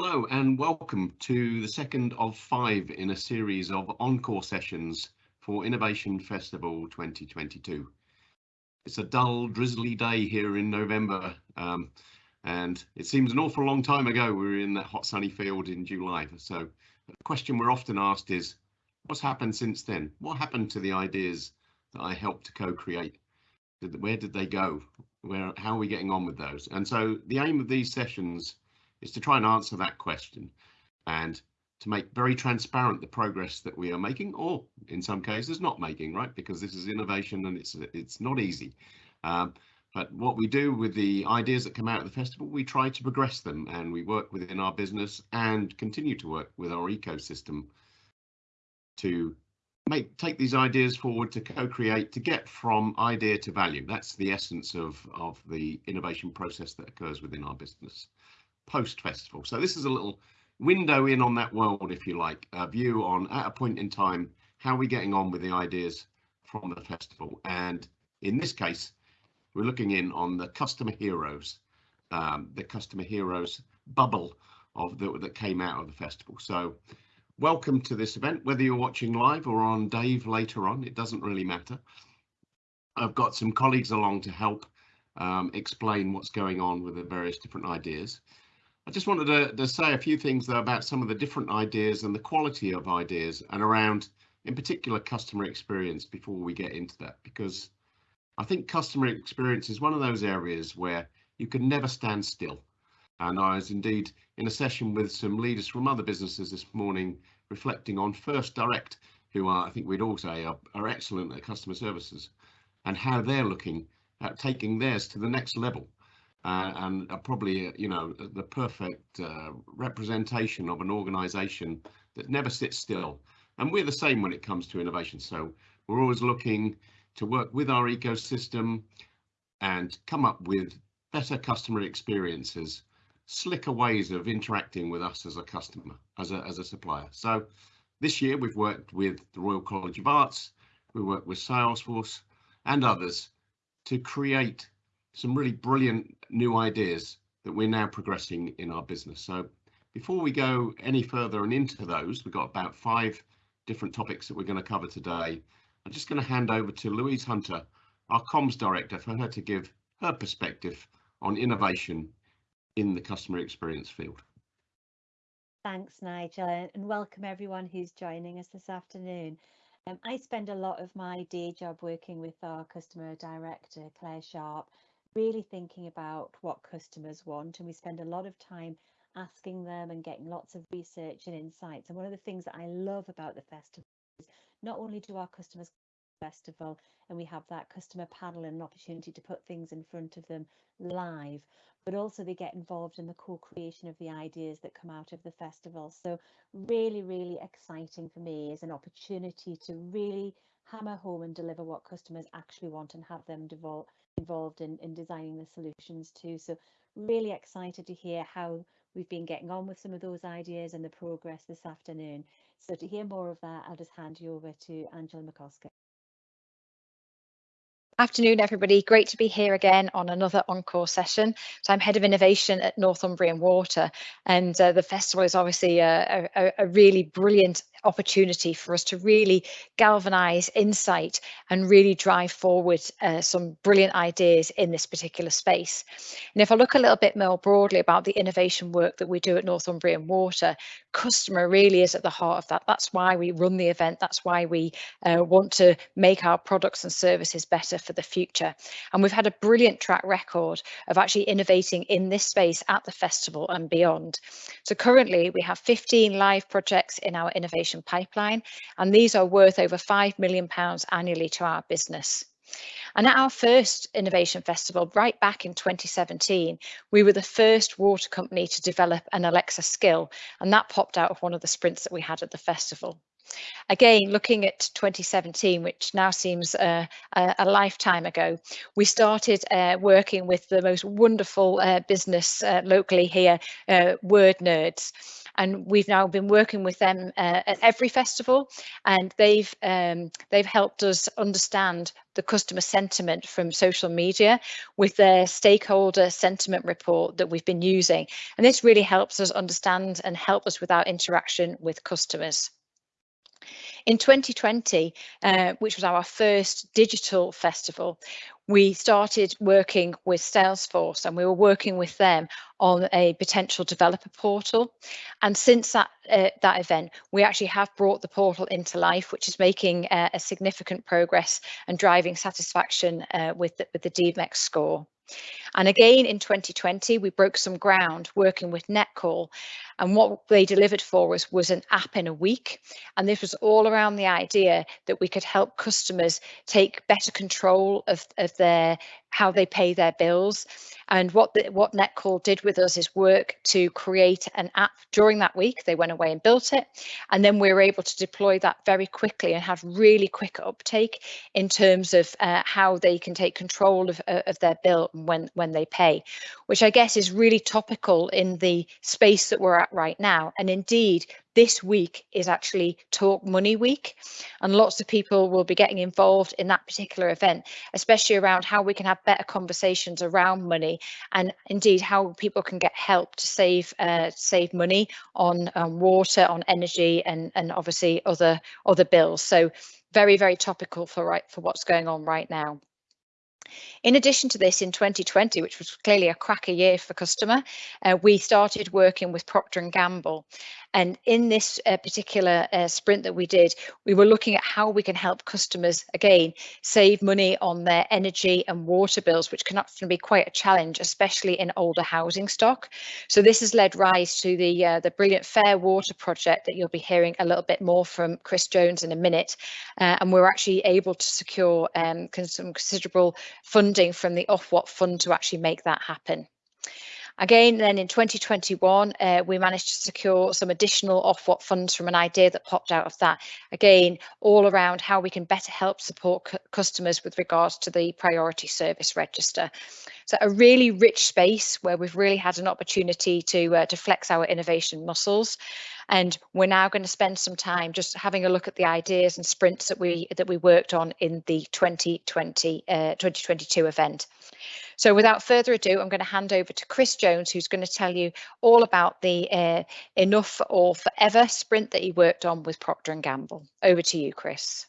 Hello and welcome to the second of five in a series of encore sessions for Innovation Festival 2022. It's a dull, drizzly day here in November um, and it seems an awful long time ago we were in that hot sunny field in July. So the question we're often asked is, what's happened since then? What happened to the ideas that I helped to co-create? Where did they go? Where, how are we getting on with those? And so the aim of these sessions is to try and answer that question and to make very transparent the progress that we are making or in some cases not making right? Because this is innovation and it's it's not easy. Um, but what we do with the ideas that come out of the festival we try to progress them and we work within our business and continue to work with our ecosystem to make take these ideas forward to co-create to get from idea to value. That's the essence of of the innovation process that occurs within our business post festival. So this is a little window in on that world, if you like, a view on at a point in time, how we're we getting on with the ideas from the festival? And in this case, we're looking in on the customer heroes, um, the customer heroes bubble of the, that came out of the festival. So welcome to this event, whether you're watching live or on Dave later on, it doesn't really matter. I've got some colleagues along to help um, explain what's going on with the various different ideas. I just wanted to, to, say a few things though about some of the different ideas and the quality of ideas and around in particular customer experience before we get into that because I think customer experience is one of those areas where you can never stand still. And I was indeed in a session with some leaders from other businesses this morning reflecting on First Direct who are I think we'd all say are, are excellent at customer services and how they're looking at taking theirs to the next level uh, and are probably, you know, the perfect uh, representation of an organization that never sits still. And we're the same when it comes to innovation. So we're always looking to work with our ecosystem and come up with better customer experiences, slicker ways of interacting with us as a customer, as a, as a supplier. So this year we've worked with the Royal College of Arts, we worked with Salesforce and others to create some really brilliant new ideas that we're now progressing in our business. So before we go any further and into those, we've got about five different topics that we're going to cover today. I'm just going to hand over to Louise Hunter, our comms director, for her to give her perspective on innovation in the customer experience field. Thanks, Nigel, and welcome everyone who's joining us this afternoon. Um, I spend a lot of my day job working with our customer director, Claire Sharp, really thinking about what customers want and we spend a lot of time asking them and getting lots of research and insights. And one of the things that I love about the festival is not only do our customers festival and we have that customer panel and an opportunity to put things in front of them live but also they get involved in the co-creation of the ideas that come out of the festival. So really really exciting for me is an opportunity to really hammer home and deliver what customers actually want and have them devolve involved in, in designing the solutions too. So really excited to hear how we've been getting on with some of those ideas and the progress this afternoon. So to hear more of that, I'll just hand you over to Angela MacOscar. Afternoon, everybody. Great to be here again on another encore session. So I'm Head of Innovation at Northumbrian Water, and uh, the festival is obviously a, a, a, really brilliant opportunity for us to really galvanize insight and really drive forward uh, some brilliant ideas in this particular space. And if I look a little bit more broadly about the innovation work that we do at Northumbrian Water, customer really is at the heart of that. That's why we run the event. That's why we uh, want to make our products and services better for the future. And we've had a brilliant track record of actually innovating in this space at the festival and beyond. So currently we have 15 live projects in our innovation pipeline, and these are worth over £5 million annually to our business. And at our first Innovation Festival, right back in 2017, we were the first water company to develop an Alexa skill, and that popped out of one of the sprints that we had at the festival. Again, looking at 2017, which now seems uh, a, a, lifetime ago, we started uh, working with the most wonderful uh, business uh, locally here, uh, Wordnerds. And we've now been working with them uh, at every festival and they've um, they've helped us understand the customer sentiment from social media with their stakeholder sentiment report that we've been using and this really helps us understand and help us with our interaction with customers. In 2020, uh, which was our first digital festival, we started working with Salesforce and we were working with them on a potential developer portal. And since that uh, that event, we actually have brought the portal into life, which is making uh, a significant progress and driving satisfaction uh, with, the, with the D-MeX score. And again, in 2020, we broke some ground working with Netcall. And what they delivered for us was an app in a week. And this was all around the idea that we could help customers take better control of, of their how they pay their bills. And what the, what Netcall did with us is work to create an app during that week. They went away and built it, and then we were able to deploy that very quickly and have really quick uptake in terms of uh, how they can take control of, uh, of their bill when when they pay, which I guess is really topical in the space that we're at right now. And indeed, this week is actually Talk Money Week, and lots of people will be getting involved in that particular event, especially around how we can have better conversations around money and indeed how people can get help to save uh, save money on um, water, on energy, and and obviously other other bills. So very very topical for right for what's going on right now. In addition to this, in 2020, which was clearly a cracker year for customer, uh, we started working with Procter & Gamble. And in this uh, particular uh, sprint that we did, we were looking at how we can help customers, again, save money on their energy and water bills, which can often be quite a challenge, especially in older housing stock. So this has led rise to the, uh, the brilliant Fair Water project that you'll be hearing a little bit more from Chris Jones in a minute. Uh, and we're actually able to secure um, some considerable funding from the Ofwat fund to actually make that happen. Again, then in 2021, uh, we managed to secure some additional Ofwat funds from an idea that popped out of that. Again, all around how we can better help support customers with regards to the priority service register. So a really rich space where we've really had an opportunity to, uh, to flex our innovation muscles. And we're now going to spend some time just having a look at the ideas and sprints that we that we worked on in the 2020 uh, 2022 event. So without further ado, I'm going to hand over to Chris Jones, who's going to tell you all about the uh, Enough for All Forever sprint that he worked on with Procter & Gamble. Over to you, Chris.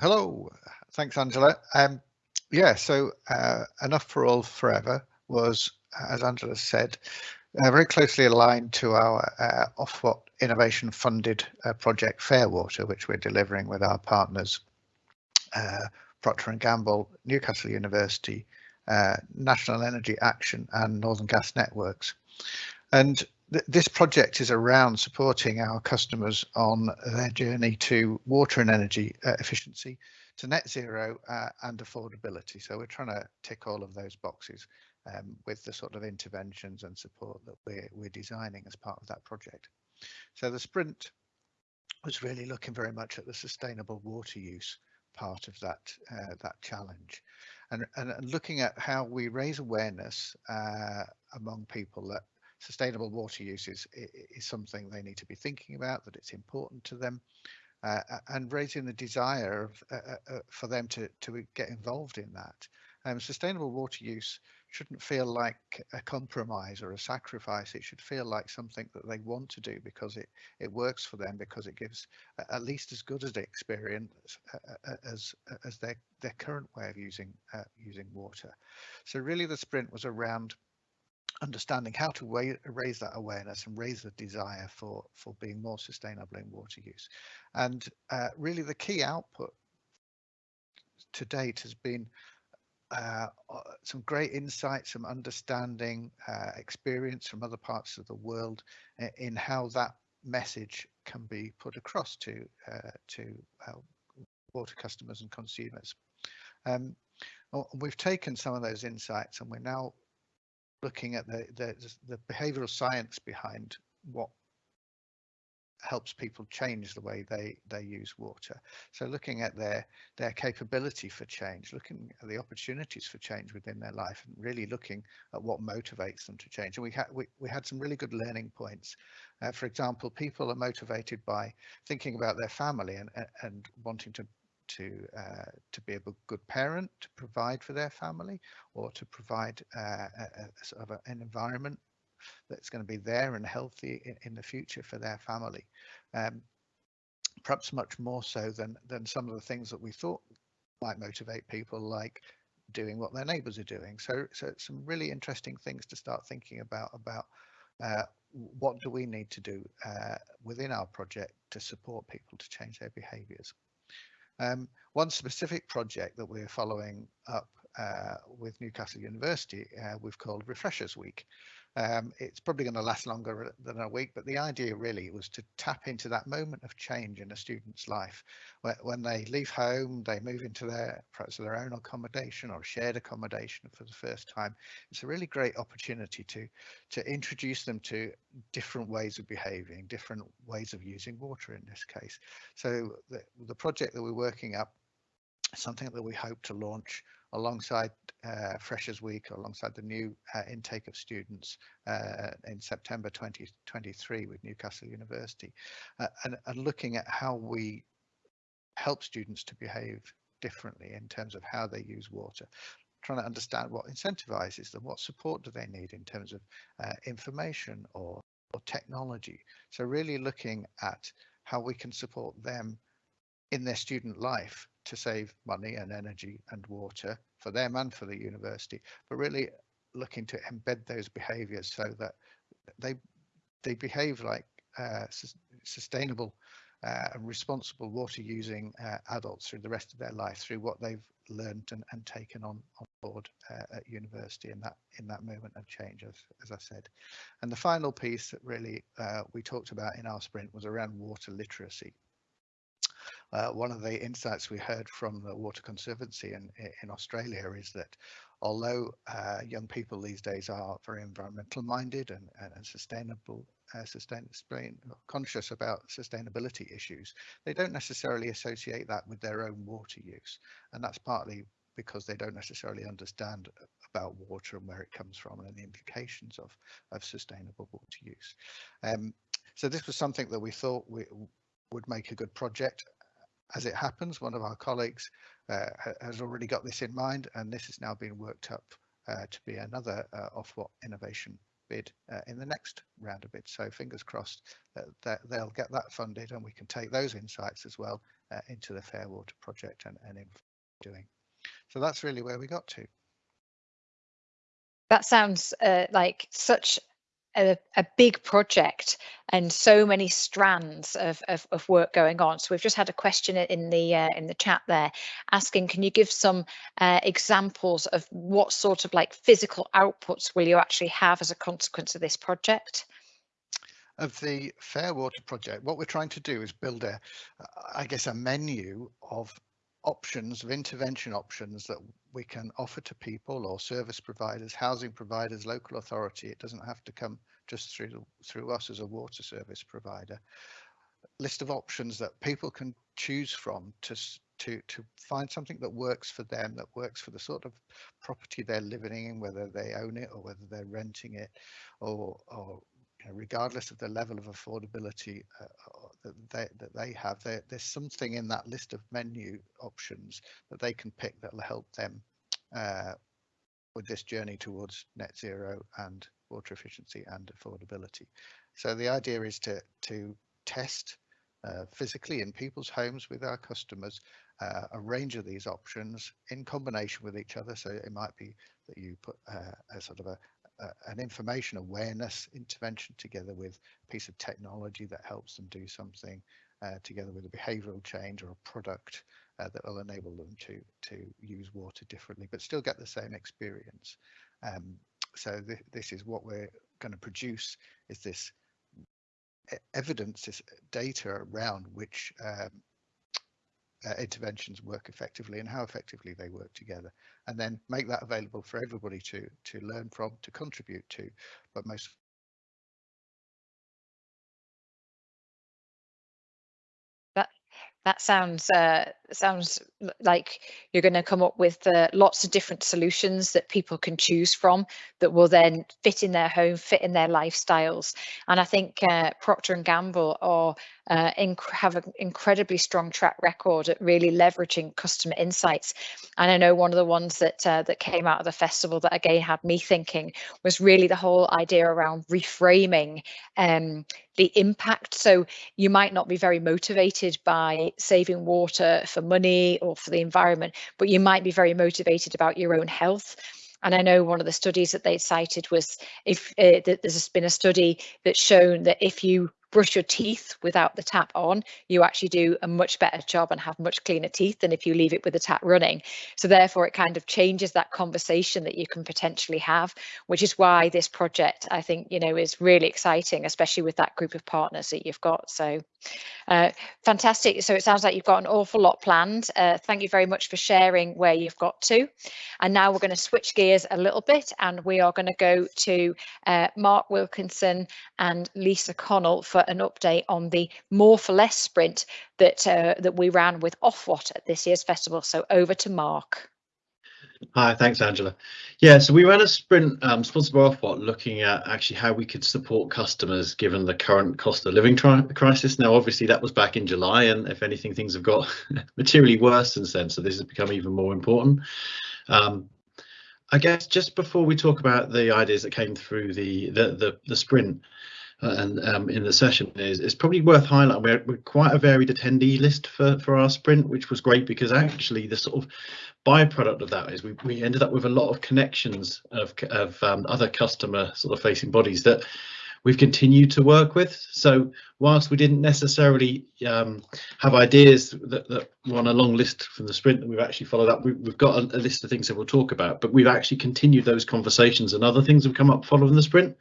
Hello, thanks, Angela. Um, yeah, so uh, Enough for All Forever was, as Angela said, uh, very closely aligned to our uh, Ofwat innovation funded uh, project Fairwater, which we're delivering with our partners uh, Procter & Gamble, Newcastle University, uh, National Energy Action and Northern Gas Networks. And th this project is around supporting our customers on their journey to water and energy uh, efficiency, to net zero and affordability. So we're trying to tick all of those boxes um, with the sort of interventions and support that we're, we're designing as part of that project. So the sprint was really looking very much at the sustainable water use part of that uh, that challenge and, and, and looking at how we raise awareness uh, among people that sustainable water use is, is something they need to be thinking about that it's important to them uh, and raising the desire of, uh, uh, uh, for them to, to get involved in that um, sustainable water use shouldn't feel like a compromise or a sacrifice. It should feel like something that they want to do because it it works for them because it gives at least as good as experience as as their their current way of using uh, using water. So really, the sprint was around understanding how to raise that awareness and raise the desire for for being more sustainable in water use and uh, really the key output to date has been uh, uh, some great insight, some understanding, uh, experience from other parts of the world in how that message can be put across to uh, to uh, water customers and consumers. Um, we've taken some of those insights and we're now looking at the the, the behavioural science behind what helps people change the way they they use water. So looking at their their capability for change, looking at the opportunities for change within their life, and really looking at what motivates them to change. And we had we, we had some really good learning points. Uh, for example, people are motivated by thinking about their family and and wanting to to uh, to be a good parent, to provide for their family, or to provide uh, a, a sort of a, an environment that's going to be there and healthy in, in the future for their family. Um, perhaps much more so than than some of the things that we thought might motivate people, like doing what their neighbours are doing. So, so some really interesting things to start thinking about about uh, what do we need to do uh, within our project to support people to change their behaviours. Um, one specific project that we're following up uh, with Newcastle University, uh, we've called Refreshers Week. Um, it's probably going to last longer than a week, but the idea really was to tap into that moment of change in a student's life. When, when they leave home, they move into their perhaps their own accommodation or shared accommodation for the first time. It's a really great opportunity to to introduce them to different ways of behaving, different ways of using water in this case. So the, the project that we're working up, something that we hope to launch alongside uh, Freshers Week, alongside the new uh, intake of students uh, in September 2023 with Newcastle University, uh, and, and looking at how we help students to behave differently in terms of how they use water, trying to understand what incentivizes them, what support do they need in terms of uh, information or, or technology. So really looking at how we can support them in their student life to save money and energy and water for them and for the university, but really looking to embed those behaviours so that they they behave like uh, sustainable uh, and responsible water using uh, adults through the rest of their life through what they've learned and, and taken on, on board uh, at university in that in that moment of change as, as I said. And the final piece that really uh, we talked about in our sprint was around water literacy uh, one of the insights we heard from the Water Conservancy in, in Australia is that although uh, young people these days are very environmental minded and, and sustainable, uh, sustain, conscious about sustainability issues, they don't necessarily associate that with their own water use. And that's partly because they don't necessarily understand about water and where it comes from and the implications of, of sustainable water use. Um, so this was something that we thought we would make a good project as it happens, one of our colleagues uh, has already got this in mind, and this is now being worked up uh, to be another uh, Ofwat innovation bid uh, in the next round of bids. So fingers crossed that, they'll get that funded and we can take those insights as well uh, into the Fair Water project and, and in doing. So that's really where we got to. That sounds uh, like such a, a, big project and so many strands of, of, of, work going on. So we've just had a question in the uh, in the chat there asking, can you give some uh, examples of what sort of like physical outputs will you actually have as a consequence of this project? Of the Fair Water project, what we're trying to do is build a, I guess, a menu of options of intervention options that we can offer to people or service providers, housing providers, local authority. It doesn't have to come just through through us as a water service provider. List of options that people can choose from to to to find something that works for them, that works for the sort of property they're living in, whether they own it or whether they're renting it, or or regardless of the level of affordability uh, uh that they that they have, there, there's something in that list of menu options that they can pick that will help them uh, with this journey towards net zero and water efficiency and affordability. So the idea is to to test uh, physically in people's homes with our customers uh, a range of these options in combination with each other. So it might be that you put uh, a sort of a, an information awareness intervention together with a piece of technology that helps them do something uh, together with a behavioral change or a product uh, that will enable them to to use water differently but still get the same experience. Um, so th this is what we're going to produce is this evidence this data around which um, uh, interventions work effectively and how effectively they work together and then make that available for everybody to to learn from to contribute to but most that that sounds uh, sounds like you're going to come up with uh, lots of different solutions that people can choose from that will then fit in their home, fit in their lifestyles. And I think uh, Procter and Gamble are uh, have an incredibly strong track record at really leveraging customer insights. And I know one of the ones that uh, that came out of the festival that again had me thinking was really the whole idea around reframing um, the impact. So you might not be very motivated by saving water for money or for the environment, but you might be very motivated about your own health. And I know one of the studies that they cited was if uh, there's been a study that's shown that if you brush your teeth without the tap on, you actually do a much better job and have much cleaner teeth than if you leave it with the tap running. So therefore, it kind of changes that conversation that you can potentially have, which is why this project, I think, you know, is really exciting, especially with that group of partners that you've got. So uh, fantastic. So it sounds like you've got an awful lot planned. Uh, thank you very much for sharing where you've got to. And now we're going to switch gears a little bit and we are going to go to uh, Mark Wilkinson and Lisa Connell for an update on the More for Less sprint that uh, that we ran with Ofwat at this year's festival. So over to Mark. Hi, thanks, Angela. Yeah, so we ran a sprint um, sponsored by Ofwat looking at actually how we could support customers given the current cost of living crisis. Now, obviously, that was back in July, and if anything, things have got materially worse since then. So this has become even more important. Um, I guess just before we talk about the ideas that came through the the the, the sprint, and um, in the session is it's probably worth highlighting. We're, we're, quite a varied attendee list for for our sprint, which was great because actually the sort of byproduct of that is we, we ended up with a lot of connections of of um, other customer sort of facing bodies that we've continued to work with. So whilst we didn't necessarily um, have ideas that, that, were on a long list from the sprint that we've actually followed up, we, have got a, a, list of things that we'll talk about, but we've actually continued those conversations and other things have come up following the sprint.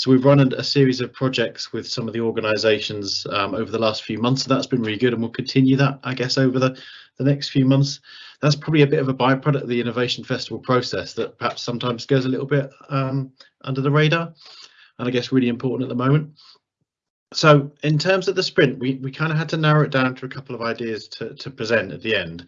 So we've run a, series of projects with some of the organisations um, over the last few months. So that's been really good, and we'll continue that, I guess, over the the next few months. That's probably a bit of a byproduct of the Innovation Festival process that perhaps sometimes goes a little bit um, under the radar, and I guess really important at the moment. So in terms of the sprint, we, we kind of had to narrow it down to a couple of ideas to, to present at the end.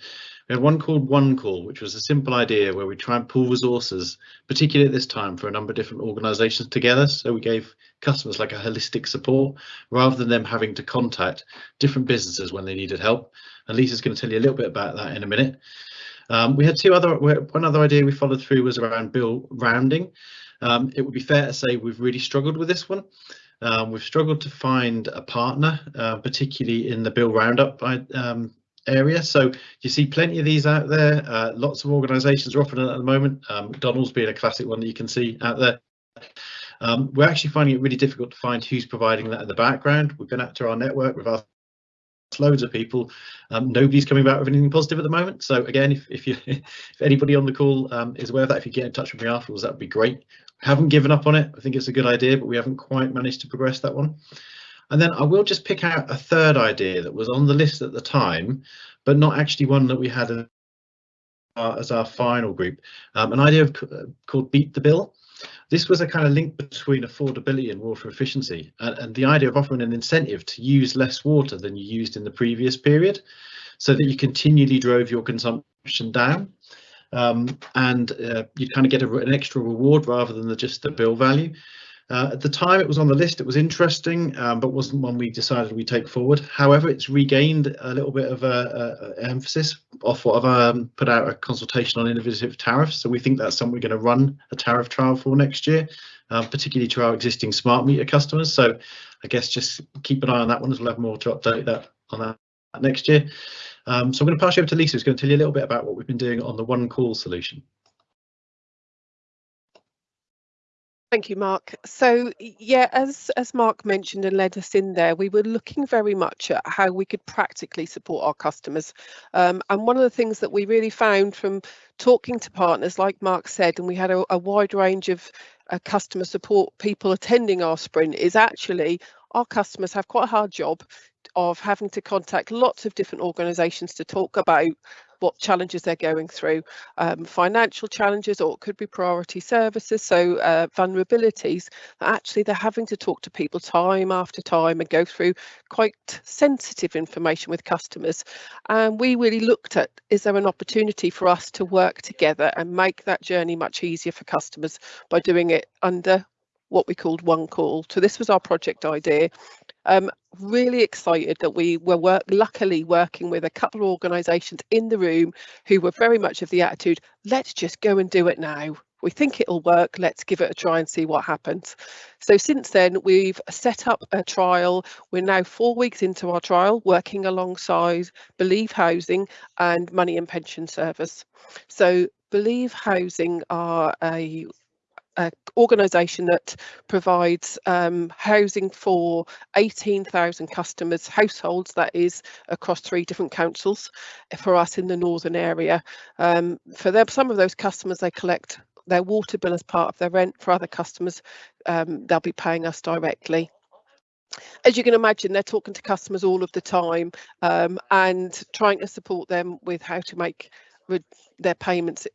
We had one called One Call, which was a simple idea where we try and pool resources, particularly at this time for a number of different organisations together. So we gave customers like a holistic support rather than them having to contact different businesses when they needed help. And Lisa's going to tell you a little bit about that in a minute. Um, we had two other, one other idea we followed through was around bill rounding. Um, it would be fair to say we've really struggled with this one. Um, we've struggled to find a partner, uh, particularly in the bill roundup um, area. So you see plenty of these out there. Uh, lots of organisations are offering at the moment. Um, McDonald's being a classic one that you can see out there. Um, we're actually finding it really difficult to find who's providing that in the background. We've been out to our network, we've asked loads of people. Um, nobody's coming back with anything positive at the moment. So again, if, if you if anybody on the call um, is aware of that, if you get in touch with me afterwards, that would be great haven't given up on it. I think it's a good idea, but we haven't quite managed to progress that one. And then I will just pick out a third idea that was on the list at the time, but not actually one that we had as our, as our final group. Um, an idea of, uh, called Beat the Bill. This was a kind of link between affordability and water efficiency, and, and the idea of offering an incentive to use less water than you used in the previous period, so that you continually drove your consumption down um, and uh, you kind of get a, an extra reward rather than the, just the bill value. Uh, at the time it was on the list, it was interesting, um, but wasn't one we decided we take forward. However, it's regained a little bit of a, emphasis Ofwat have um, put out a consultation on innovative tariffs. So we think that's something we're going to run a tariff trial for next year, um, particularly to our existing smart meter customers. So I guess just keep an eye on that one as we'll have more to update that on that next year. Um, so I'm going to pass you over to Lisa, who's going to tell you a little bit about what we've been doing on the one call solution. Thank you, Mark. So yeah, as as Mark mentioned and led us in there, we were looking very much at how we could practically support our customers. Um, and one of the things that we really found from talking to partners, like Mark said, and we had a, a wide range of uh, customer support people attending our sprint, is actually our customers have quite a hard job of having to contact lots of different organisations to talk about what challenges they're going through, um, financial challenges, or it could be priority services, so uh, vulnerabilities. Actually, they're having to talk to people time after time and go through quite sensitive information with customers. And we really looked at, is there an opportunity for us to work together and make that journey much easier for customers by doing it under what we called one call. So this was our project idea. Um, really excited that we were work, luckily working with a couple of organisations in the room who were very much of the attitude, let's just go and do it now. We think it'll work, let's give it a try and see what happens. So since then, we've set up a trial. We're now four weeks into our trial, working alongside Believe Housing and Money and Pension Service. So Believe Housing are a uh, organisation that provides um, housing for 18,000 customers, households that is, across three different councils for us in the northern area. Um, for them, some of those customers, they collect their water bill as part of their rent. For other customers, um, they'll be paying us directly as you can imagine, they're talking to customers all of the time um, and trying to support them with how to make their payments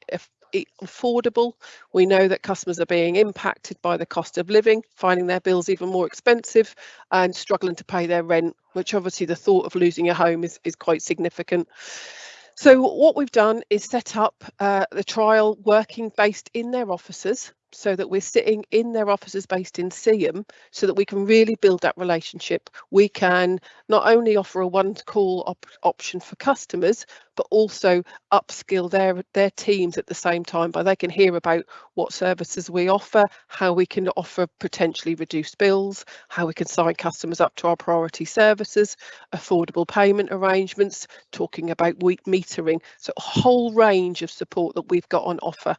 affordable. We know that customers are being impacted by the cost of living, finding their bills even more expensive and struggling to pay their rent, which obviously the thought of losing a home is, is quite significant. So what we've done is set up uh, the trial working based in their offices so that we're sitting in their offices based in Seaham so that we can really build that relationship. We can not only offer a one call op option for customers, but also upskill their, their teams at the same time by they can hear about what services we offer, how we can offer potentially reduced bills, how we can sign customers up to our priority services, affordable payment arrangements, talking about week metering. So a whole range of support that we've got on offer.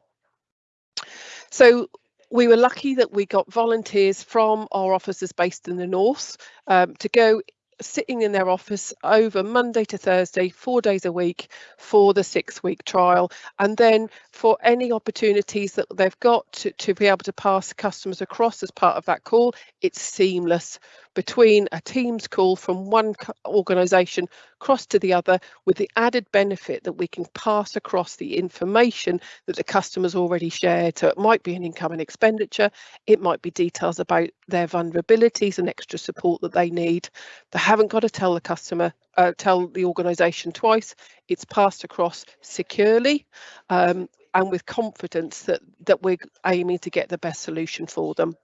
So we were lucky that we got volunteers from our offices based in the north um, to go sitting in their office over Monday to Thursday, four days a week for the six week trial. And then for any opportunities that they've got to, to be able to pass customers across as part of that call, it's seamless between a Teams call from one organisation across to the other with the added benefit that we can pass across the information that the customer's already shared. So it might be an income and expenditure, it might be details about their vulnerabilities and extra support that they need. They haven't got to tell the customer, uh, tell the organisation twice. It's passed across securely um, and with confidence that, that we're aiming to get the best solution for them.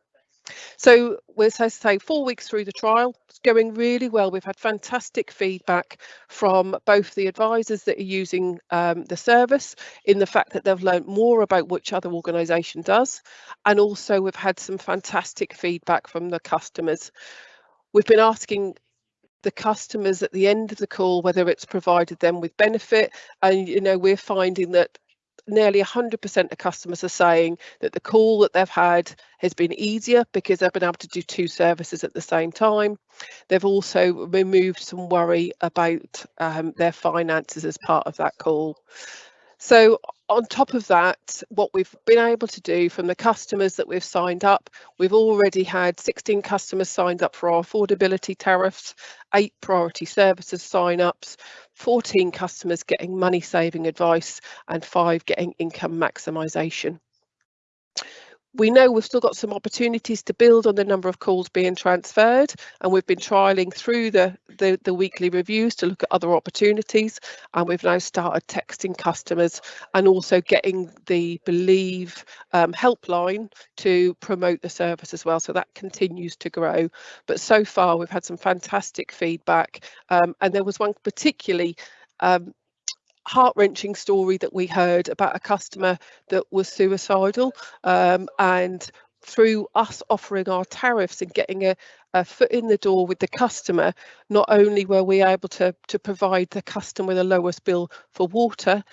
So we're supposed to say four weeks through the trial, it's going really well. We've had fantastic feedback from both the advisors that are using um, the service in the fact that they've learned more about which other organisation does. And also we've had some fantastic feedback from the customers. We've been asking the customers at the end of the call whether it's provided them with benefit and you know we're finding that nearly 100% of customers are saying that the call that they've had has been easier because they've been able to do two services at the same time. They've also removed some worry about um, their finances as part of that call. So on top of that, what we've been able to do from the customers that we've signed up, we've already had 16 customers signed up for our affordability tariffs, eight priority services sign-ups, 14 customers getting money saving advice and five getting income maximisation we know we've still got some opportunities to build on the number of calls being transferred and we've been trialling through the, the, the, weekly reviews to look at other opportunities and we've now started texting customers and also getting the believe um, helpline to promote the service as well. So that continues to grow. But so far we've had some fantastic feedback. Um, and there was one particularly um, heart-wrenching story that we heard about a customer that was suicidal um, and through us offering our tariffs and getting a, a, foot in the door with the customer, not only were we able to, to provide the customer with the lowest bill for water,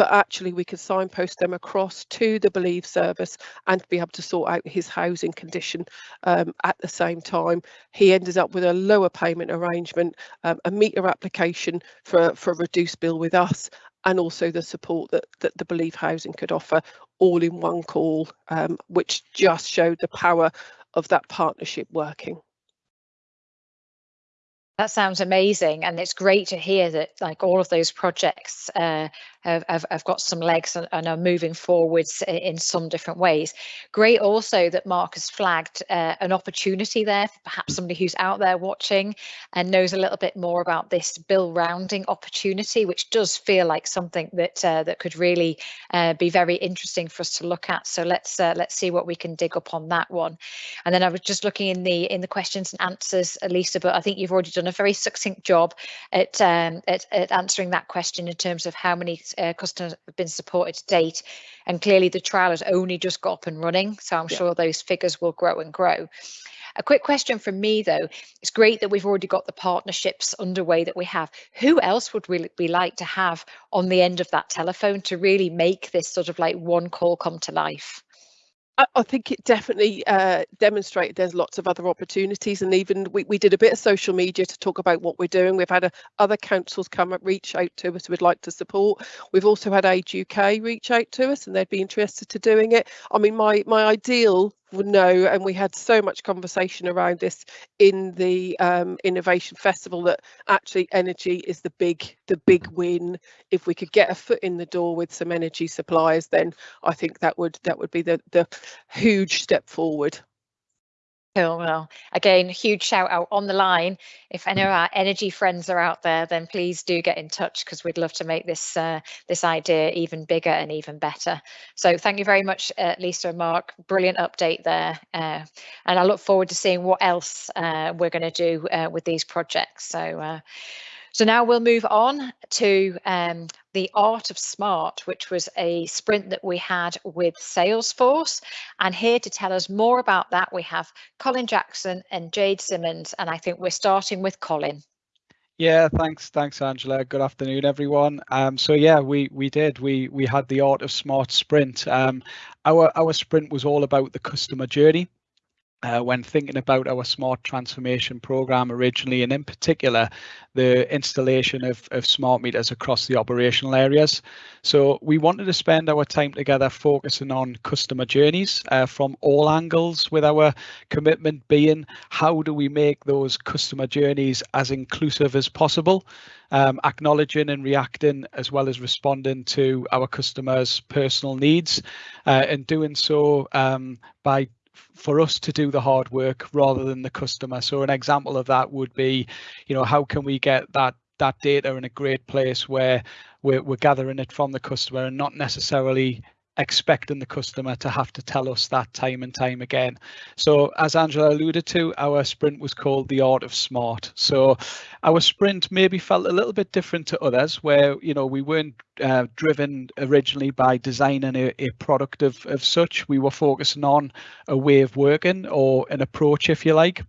but actually we could signpost them across to the Believe service and be able to sort out his housing condition um, at the same time. He ended up with a lower payment arrangement, um, a meter application for, for a reduced bill with us and also the support that, that the Believe Housing could offer all in one call, um, which just showed the power of that partnership working. That sounds amazing, and it's great to hear that like all of those projects uh, have, have, have, got some legs and, and, are moving forwards in some different ways. Great also that Mark has flagged uh, an opportunity there for perhaps somebody who's out there watching and knows a little bit more about this bill rounding opportunity, which does feel like something that uh, that could really uh, be very interesting for us to look at. So let's uh, let's see what we can dig up on that one. And then I was just looking in the in the questions and answers, Lisa, but I think you've already done a very succinct job at, um, at, at, answering that question in terms of how many uh, customers have been supported to date. And clearly the trial has only just got up and running. So I'm yeah. sure those figures will grow and grow. A quick question from me though, it's great that we've already got the partnerships underway that we have. Who else would we, we like to have on the end of that telephone to really make this sort of like one call come to life? I, think it definitely uh, demonstrated there's lots of other opportunities, and even we, we did a bit of social media to talk about what we're doing. We've had a, other councils come and reach out to us would like to support. We've also had Age UK reach out to us, and they'd be interested to doing it. I mean, my my ideal would know and we had so much conversation around this in the um, innovation festival that actually energy is the big the big win. If we could get a foot in the door with some energy suppliers then i think that would that would be the the huge step forward Cool. Well, again, huge shout out on the line. If any of our energy friends are out there, then please do get in touch because we'd love to make this uh, this idea even bigger and even better. So thank you very much, uh, Lisa and Mark. Brilliant update there. Uh, and I look forward to seeing what else uh, we're going to do uh, with these projects. So uh, so now we'll move on to um, the Art of Smart, which was a sprint that we had with Salesforce. And here to tell us more about that, we have Colin Jackson and Jade Simmons. And I think we're starting with Colin. Yeah, thanks, thanks, Angela. Good afternoon, everyone. Um, so yeah, we we did. We we had the Art of Smart sprint. Um, our our sprint was all about the customer journey uh, when thinking about our smart transformation program originally, and in particular, the installation of, of smart meters across the operational areas. So we wanted to spend our time together focusing on customer journeys uh, from all angles with our commitment being how do we make those customer journeys as inclusive as possible, um, acknowledging and reacting as well as responding to our customers' personal needs uh, and doing so um, by for us to do the hard work rather than the customer. So an example of that would be, you know, how can we get that that data in a great place where we're, we're gathering it from the customer and not necessarily expecting the customer to have to tell us that time and time again. So as Angela alluded to, our sprint was called the art of smart. So our sprint maybe felt a little bit different to others where, you know, we weren't uh, driven originally by designing a, a product of, of such. We were focusing on a way of working or an approach, if you like.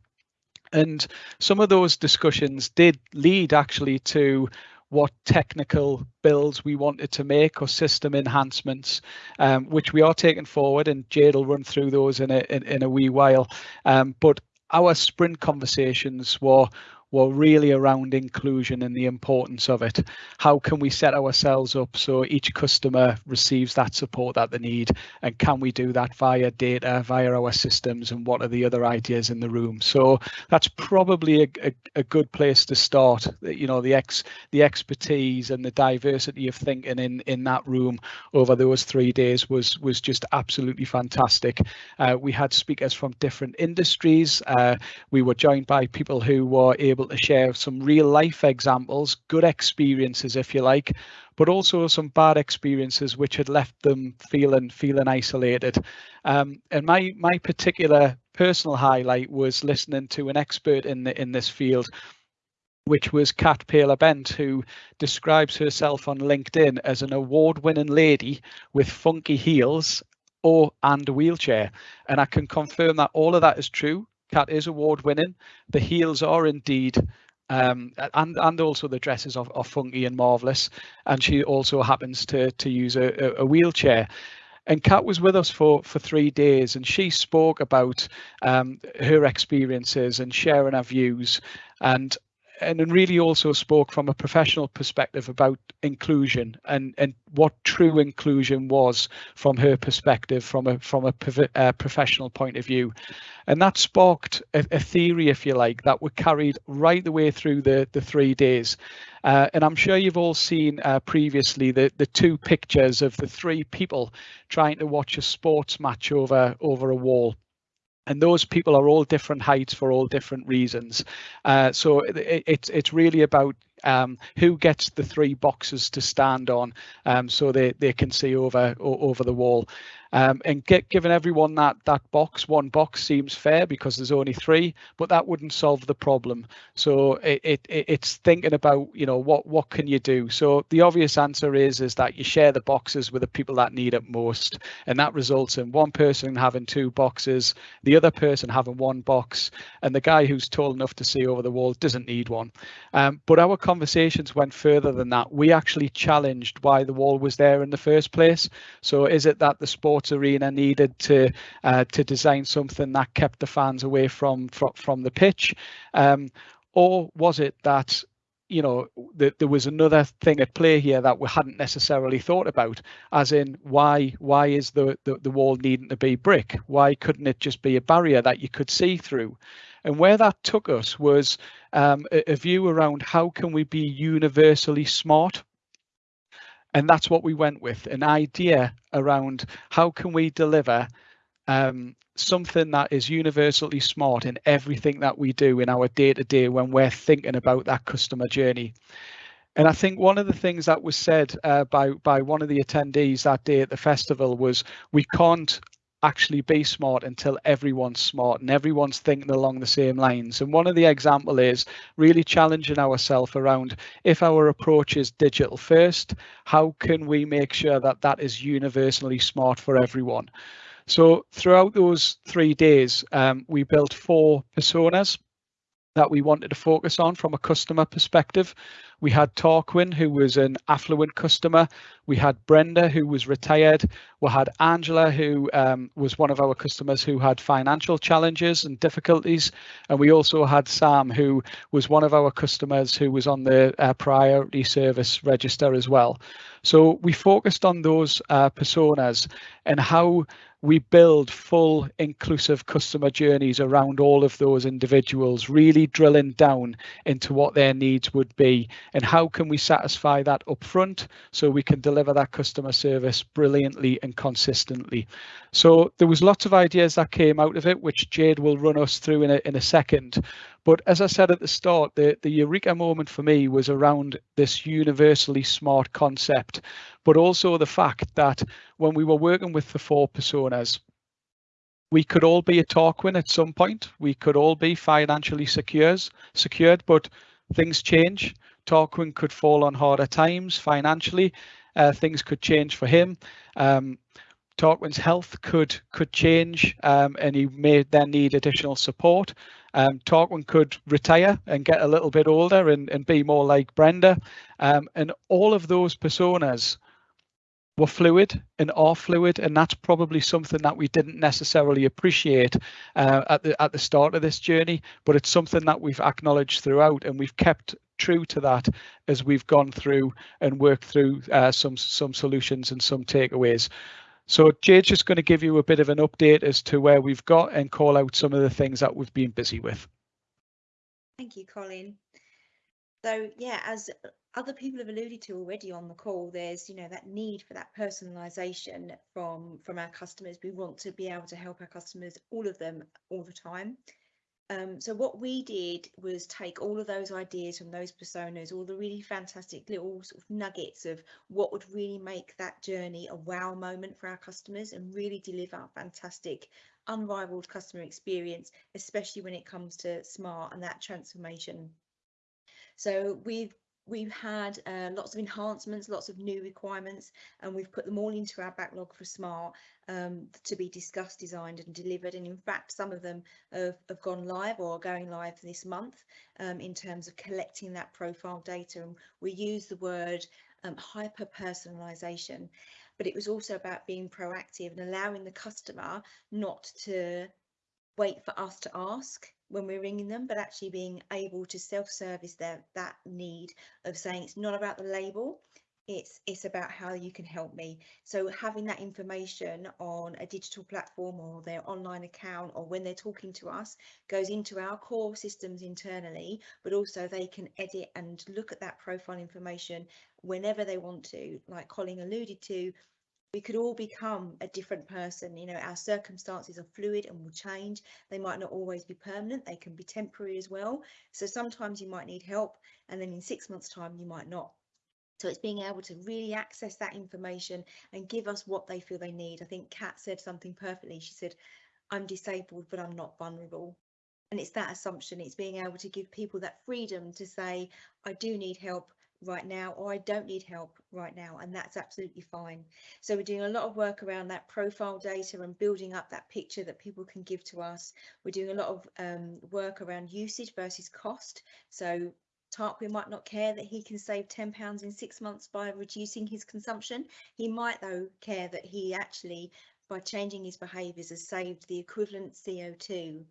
And some of those discussions did lead actually to what technical builds we wanted to make or system enhancements, um, which we are taking forward, and Jade will run through those in a in, in a wee while. Um, but our sprint conversations were were really around inclusion and the importance of it. How can we set ourselves up so each customer receives that support that they need? And can we do that via data, via our systems? And what are the other ideas in the room? So that's probably a, a, a good place to start. You know, the ex the expertise and the diversity of thinking in in that room over those three days was was just absolutely fantastic. Uh, we had speakers from different industries. Uh, we were joined by people who were able able to share some real life examples, good experiences, if you like, but also some bad experiences which had left them feeling feeling isolated. Um, and my my particular personal highlight was listening to an expert in the, in this field which was Kat Paler Bent, who describes herself on LinkedIn as an award-winning lady with funky heels or and a wheelchair. And I can confirm that all of that is true. Kat is award winning. The heels are indeed um, and and also the dresses are, are funky and marvelous. And she also happens to to use a, a wheelchair. And Kat was with us for for three days, and she spoke about um, her experiences and sharing her views. And and really also spoke from a professional perspective about inclusion and and what true inclusion was from her perspective from a from a uh, professional point of view. And that sparked a, a, theory if you like that were carried right the way through the the three days. Uh, and i'm sure you've all seen uh, previously the the two pictures of the three people trying to watch a sports match over over a wall and those people are all different heights for all different reasons. Uh, so it, it's it's really about um, who gets the three boxes to stand on um, so they, they can see over over the wall. Um, and get, given everyone that that box, one box seems fair because there's only three, but that wouldn't solve the problem. So it, it it's thinking about you know what what can you do. So the obvious answer is is that you share the boxes with the people that need it most, and that results in one person having two boxes, the other person having one box, and the guy who's tall enough to see over the wall doesn't need one. Um, but our conversations went further than that. We actually challenged why the wall was there in the first place. So is it that the sports arena needed to uh, to design something that kept the fans away from from, from the pitch, um, or was it that you know that there was another thing at play here that we hadn't necessarily thought about as in why why is the, the the wall needing to be brick? Why couldn't it just be a barrier that you could see through? And where that took us was um, a, a view around how can we be universally smart and that's what we went with an idea around how can we deliver um, something that is universally smart in everything that we do in our day to day when we're thinking about that customer journey. And I think one of the things that was said uh, by by one of the attendees that day at the festival was we can't actually be smart until everyone's smart and everyone's thinking along the same lines. And one of the example is really challenging ourselves around if our approach is digital first, how can we make sure that that is universally smart for everyone? So throughout those three days, um, we built four personas that we wanted to focus on from a customer perspective. We had Tarquin, who was an affluent customer. We had Brenda, who was retired. We had Angela, who um, was one of our customers who had financial challenges and difficulties. And we also had Sam, who was one of our customers who was on the uh, priority service register as well. So we focused on those uh, personas and how we build full inclusive customer journeys around all of those individuals, really drilling down into what their needs would be and how can we satisfy that upfront so we can deliver that customer service brilliantly and consistently. So there was lots of ideas that came out of it, which Jade will run us through in a, in a second. But as I said at the start, the, the eureka moment for me was around this universally smart concept, but also the fact that when we were working with the four personas, we could all be a Tarquin at some point. We could all be financially secures, secured, but things change. Tarquin could fall on harder times financially. Uh, things could change for him. Um, Tarquin's health could could change, um, and he may then need additional support. Um, Tarquin could retire and get a little bit older and, and be more like Brenda. Um, and all of those personas were fluid and are fluid, and that's probably something that we didn't necessarily appreciate uh, at the at the start of this journey. But it's something that we've acknowledged throughout, and we've kept true to that as we've gone through and worked through uh, some some solutions and some takeaways. So Jade's just going to give you a bit of an update as to where we've got and call out some of the things that we've been busy with. Thank you, Colin. So yeah, as other people have alluded to already on the call, there's you know that need for that personalisation from from our customers. We want to be able to help our customers, all of them, all the time. Um, so what we did was take all of those ideas from those personas, all the really fantastic little sort of nuggets of what would really make that journey a wow moment for our customers and really deliver a fantastic, unrivaled customer experience, especially when it comes to smart and that transformation. So we've we've had uh, lots of enhancements, lots of new requirements, and we've put them all into our backlog for Smart um, to be discussed, designed and delivered. And in fact, some of them have, have gone live or are going live this month um, in terms of collecting that profile data. And we use the word um, hyper personalization, but it was also about being proactive and allowing the customer not to wait for us to ask when we're ringing them, but actually being able to self-service their that need of saying it's not about the label, it's it's about how you can help me. So having that information on a digital platform or their online account or when they're talking to us goes into our core systems internally but also they can edit and look at that profile information whenever they want to like colin alluded to we could all become a different person you know our circumstances are fluid and will change they might not always be permanent they can be temporary as well so sometimes you might need help and then in six months time you might not so it's being able to really access that information and give us what they feel they need. I think Kat said something perfectly. She said, I'm disabled, but I'm not vulnerable. And it's that assumption. It's being able to give people that freedom to say, I do need help right now, or I don't need help right now. And that's absolutely fine. So we're doing a lot of work around that profile data and building up that picture that people can give to us. We're doing a lot of um, work around usage versus cost. So Tarquin might not care that he can save £10 in six months by reducing his consumption. He might, though, care that he actually, by changing his behaviours, has saved the equivalent CO2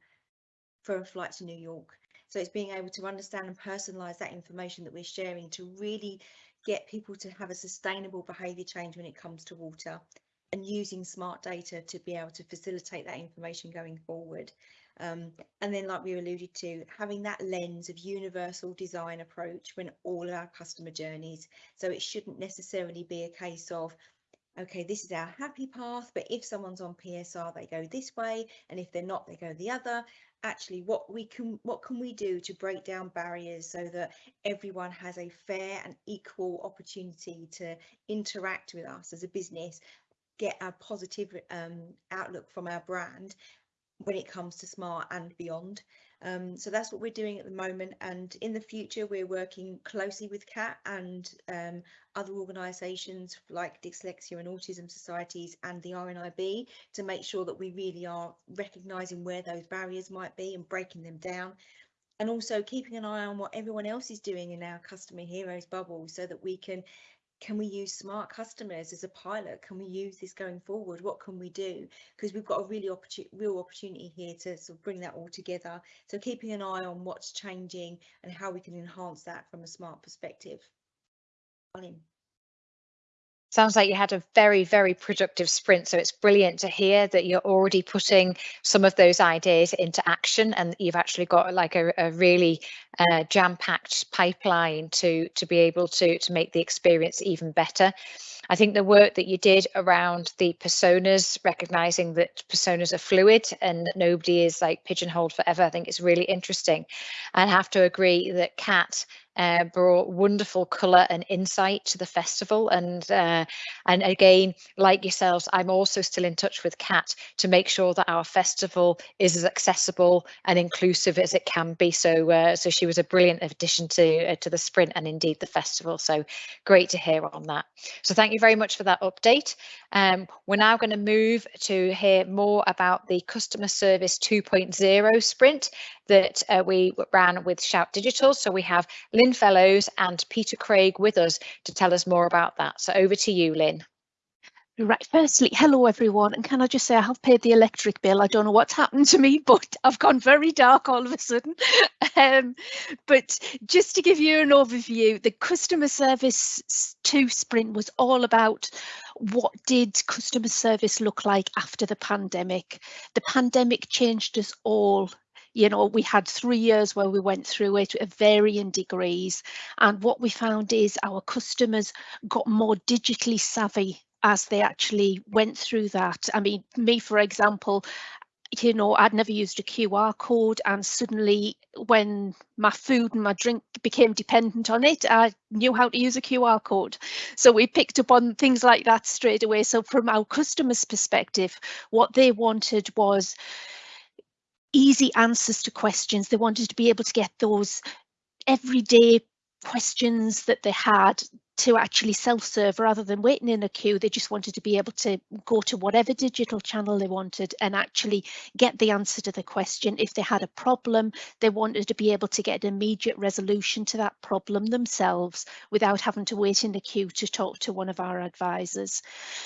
for a flight to New York. So it's being able to understand and personalise that information that we're sharing to really get people to have a sustainable behaviour change when it comes to water and using smart data to be able to facilitate that information going forward. Um, and then, like we alluded to, having that lens of universal design approach when all of our customer journeys. So it shouldn't necessarily be a case of, okay, this is our happy path, but if someone's on PSR, they go this way, and if they're not, they go the other. Actually, what we can, what can we do to break down barriers so that everyone has a fair and equal opportunity to interact with us as a business, get a positive um, outlook from our brand, when it comes to smart and beyond. Um, so that's what we're doing at the moment. And in the future, we're working closely with CAT and um, other organisations like Dyslexia and Autism Societies and the RNIB to make sure that we really are recognising where those barriers might be and breaking them down. And also keeping an eye on what everyone else is doing in our customer heroes bubble so that we can can we use smart customers as a pilot? Can we use this going forward? What can we do? Because we've got a really opportu real opportunity here to sort of bring that all together. So keeping an eye on what's changing and how we can enhance that from a smart perspective. Colin. Sounds like you had a very, very productive sprint. So it's brilliant to hear that you're already putting some of those ideas into action and you've actually got like a, a really uh, jam-packed pipeline to, to be able to, to make the experience even better. I think the work that you did around the personas, recognizing that personas are fluid and that nobody is like pigeonholed forever, I think is really interesting. And I have to agree that Kat uh, brought wonderful colour and insight to the festival. And uh, and again, like yourselves, I'm also still in touch with Kat to make sure that our festival is as accessible and inclusive as it can be. So uh, so she was a brilliant addition to uh, to the sprint and indeed the festival. So great to hear on that. So thank you very much for that update. Um, we're now going to move to hear more about the customer service 2.0 sprint that uh, we ran with Shout Digital. So we have Lynn Fellows and Peter Craig with us to tell us more about that. So over to you, Lynn. Right, firstly, hello everyone, and can I just say I have paid the electric bill. I don't know what's happened to me, but I've gone very dark all of a sudden. um, but just to give you an overview, the customer service 2 sprint was all about what did customer service look like after the pandemic. The pandemic changed us all you know we had three years where we went through it at varying degrees. And what we found is our customers got more digitally savvy as they actually went through that. I mean me for example you know i'd never used a qr code and suddenly when my food and my drink became dependent on it i knew how to use a qr code. So we picked up on things like that straight away. So from our customers perspective what they wanted was easy answers to questions. They wanted to be able to get those everyday questions that they had to actually self-serve rather than waiting in a queue. They just wanted to be able to go to whatever digital channel they wanted and actually get the answer to the question. If they had a problem they wanted to be able to get an immediate resolution to that problem themselves without having to wait in the queue to talk to one of our advisors.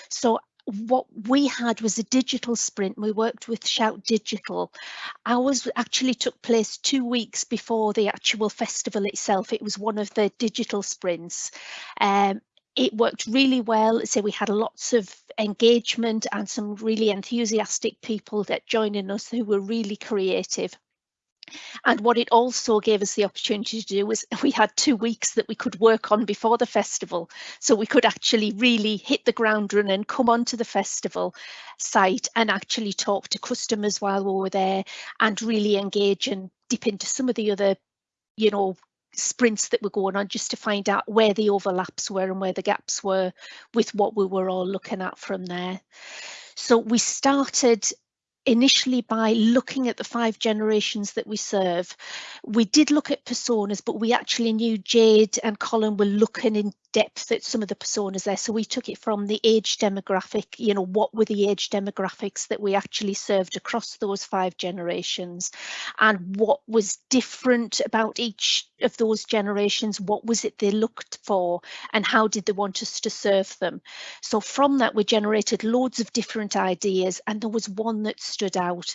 So what we had was a digital sprint. We worked with Shout Digital. Ours actually took place two weeks before the actual festival itself. It was one of the digital sprints. Um, it worked really well. So we had lots of engagement and some really enthusiastic people that joining us who were really creative. And what it also gave us the opportunity to do was we had two weeks that we could work on before the festival. So we could actually really hit the ground running and come onto the festival site and actually talk to customers while we were there and really engage and dip into some of the other, you know, sprints that were going on just to find out where the overlaps were and where the gaps were with what we were all looking at from there. So we started initially by looking at the five generations that we serve. We did look at personas, but we actually knew Jade and Colin were looking in depth at some of the personas there. So we took it from the age demographic, you know, what were the age demographics that we actually served across those five generations and what was different about each of those generations, what was it they looked for and how did they want us to serve them. So from that we generated loads of different ideas and there was one that stood out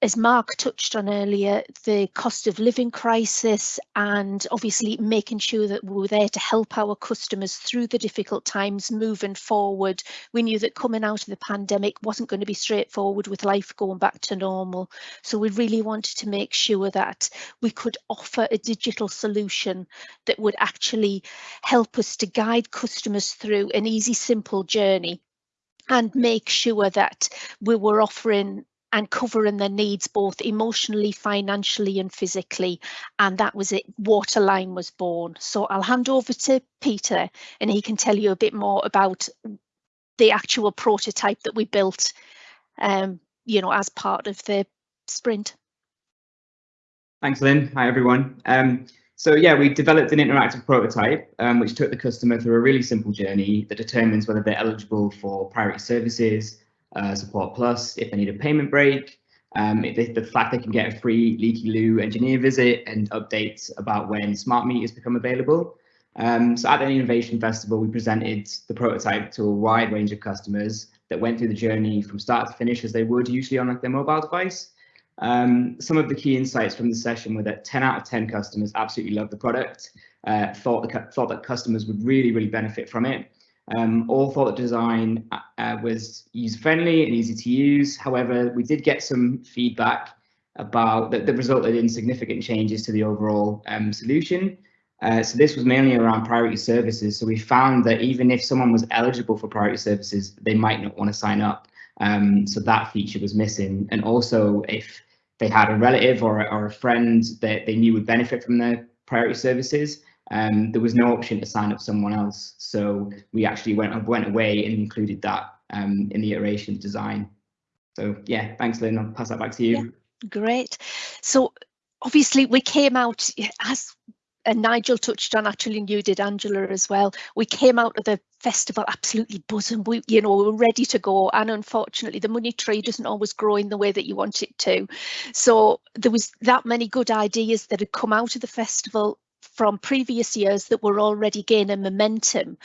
as Mark touched on earlier, the cost of living crisis and obviously making sure that we were there to help our customers through the difficult times moving forward. We knew that coming out of the pandemic wasn't going to be straightforward with life going back to normal. So we really wanted to make sure that we could offer a digital solution that would actually help us to guide customers through an easy, simple journey and make sure that we were offering and covering their needs both emotionally, financially and physically. And that was it, Waterline was born. So I'll hand over to Peter and he can tell you a bit more about the actual prototype that we built, um, you know, as part of the sprint. Thanks, Lynn. Hi, everyone. Um, so yeah, we developed an interactive prototype, um, which took the customer through a really simple journey that determines whether they're eligible for priority services, uh, Support Plus if they need a payment break. Um, they, the fact they can get a free Leaky Loo engineer visit and updates about when smart meters become available. Um, so at the Innovation Festival, we presented the prototype to a wide range of customers that went through the journey from start to finish as they would usually on like their mobile device. Um, some of the key insights from the session were that 10 out of 10 customers absolutely loved the product, uh, thought, the, thought that customers would really, really benefit from it. Um, all thought the design uh, uh, was user friendly and easy to use. However, we did get some feedback about that, that resulted in significant changes to the overall um, solution. Uh, so this was mainly around priority services. So we found that even if someone was eligible for priority services, they might not want to sign up. Um, so that feature was missing. And also if they had a relative or, or a friend that they knew would benefit from the priority services, um, there was no option to sign up someone else. So we actually went went away and included that um, in the iteration design. So yeah, thanks, Lynn. I'll pass that back to you. Yeah, great. So obviously we came out as and Nigel touched on actually and you did Angela as well we came out of the festival absolutely buzzing we you know we were ready to go and unfortunately the money tree doesn't always grow in the way that you want it to so there was that many good ideas that had come out of the festival from previous years that were already gaining momentum.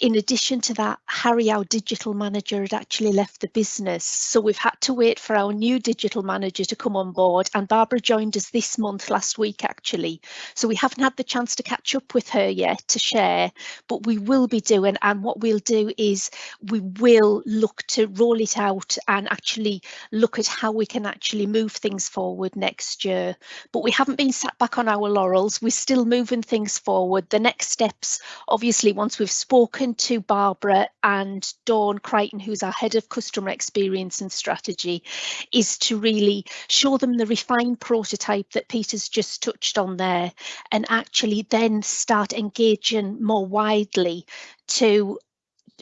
In addition to that, Harry, our digital manager, had actually left the business. So we've had to wait for our new digital manager to come on board. And Barbara joined us this month, last week, actually. So we haven't had the chance to catch up with her yet to share, but we will be doing. And what we'll do is we will look to roll it out and actually look at how we can actually move things forward next year. But we haven't been sat back on our laurels. We're still moving things forward. The next steps, obviously, once we've spoken spoken to Barbara and Dawn Crichton, who's our head of customer experience and strategy, is to really show them the refined prototype that Peter's just touched on there and actually then start engaging more widely to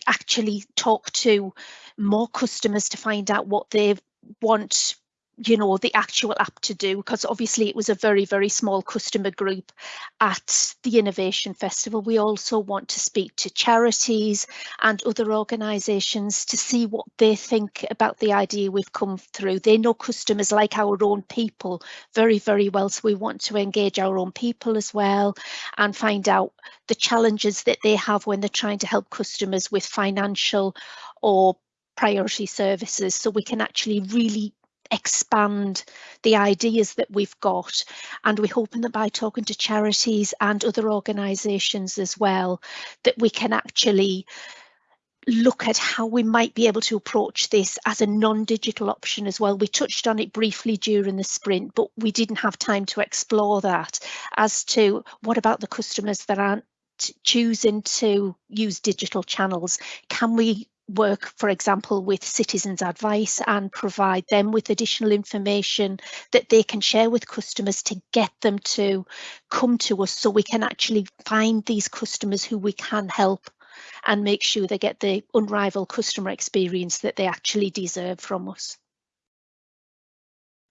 actually talk to more customers to find out what they want you know the actual app to do because obviously it was a very very small customer group at the innovation festival. We also want to speak to charities and other organizations to see what they think about the idea we've come through. They know customers like our own people very very well so we want to engage our own people as well and find out the challenges that they have when they're trying to help customers with financial or priority services so we can actually really expand the ideas that we've got and we're hoping that by talking to charities and other organisations as well that we can actually look at how we might be able to approach this as a non-digital option as well. We touched on it briefly during the sprint, but we didn't have time to explore that as to what about the customers that aren't choosing to use digital channels? Can we work, for example, with citizens advice and provide them with additional information that they can share with customers to get them to come to us so we can actually find these customers who we can help and make sure they get the unrivaled customer experience that they actually deserve from us.